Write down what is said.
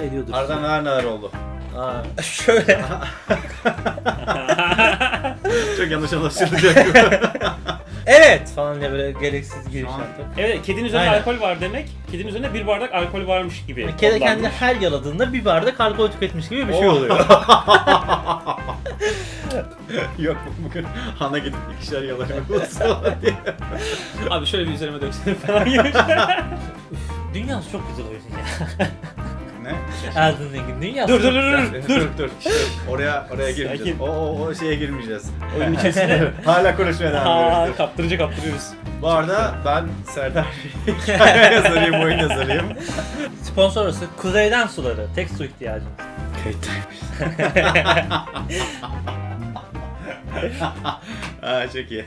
ediyordur. Arada neler neler oldu. Aa, şöyle. Çok yanlış anlaşılacak. evet falan diye böyle gereksiz giriş yaptık. Evet, kedinin üzerinde Aynen. alkol var demek. Kedinin üzerinde bir bardak alkol varmış gibi. Kedi kendini kodlanmış. her yaladığında bir bardak alkol tüketmiş gibi bir şey Oh. oluyor. Yok bugün Han'a gidip ikişer bulsun diye. Abi şöyle bir üzerime döksene falan gibi. Dünyası çok güzel oyun ya. Elden Ring'in dünyası Dur, dur, dur, dur. dur dur. Oraya oraya girmeyeceğiz. O, o, o şeye girmeyeceğiz. Oyunun içerisinde. Hala konuşmaya devam ediyoruz. kaptırınca kaptırıyoruz. Bu arada ben Serdar hikaye yazarıyım, oyun yazarıyım. Sponsorası Kuzeyden Suları. Tek su ihtiyacımız. Aa çok iyi.